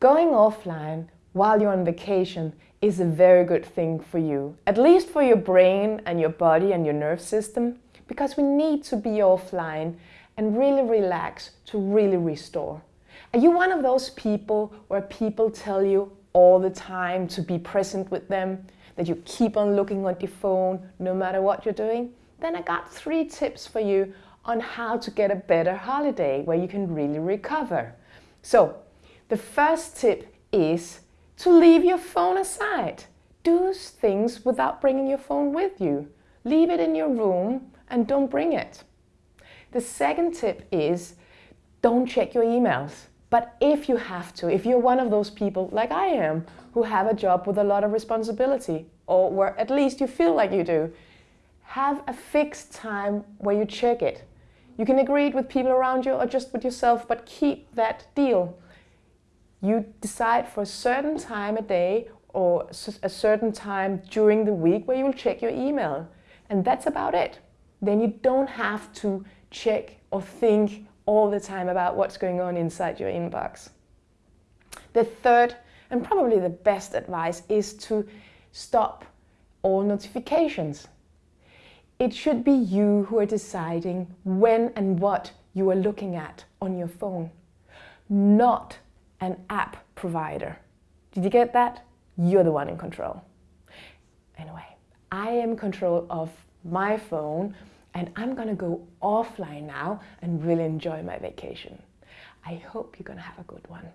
Going offline while you're on vacation is a very good thing for you, at least for your brain and your body and your nerve system, because we need to be offline and really relax to really restore. Are you one of those people where people tell you all the time to be present with them, that you keep on looking at your phone no matter what you're doing? Then I got three tips for you on how to get a better holiday where you can really recover. So the first tip is to leave your phone aside. Do things without bringing your phone with you. Leave it in your room and don't bring it. The second tip is don't check your emails. But if you have to, if you're one of those people like I am, who have a job with a lot of responsibility, or where at least you feel like you do, have a fixed time where you check it. You can agree it with people around you or just with yourself, but keep that deal. You decide for a certain time a day or a certain time during the week where you will check your email. And that's about it. Then you don't have to check or think all the time about what's going on inside your inbox. The third and probably the best advice is to stop all notifications. It should be you who are deciding when and what you are looking at on your phone, not an app provider. Did you get that? You're the one in control. Anyway, I am in control of my phone and I'm gonna go offline now and really enjoy my vacation. I hope you're gonna have a good one.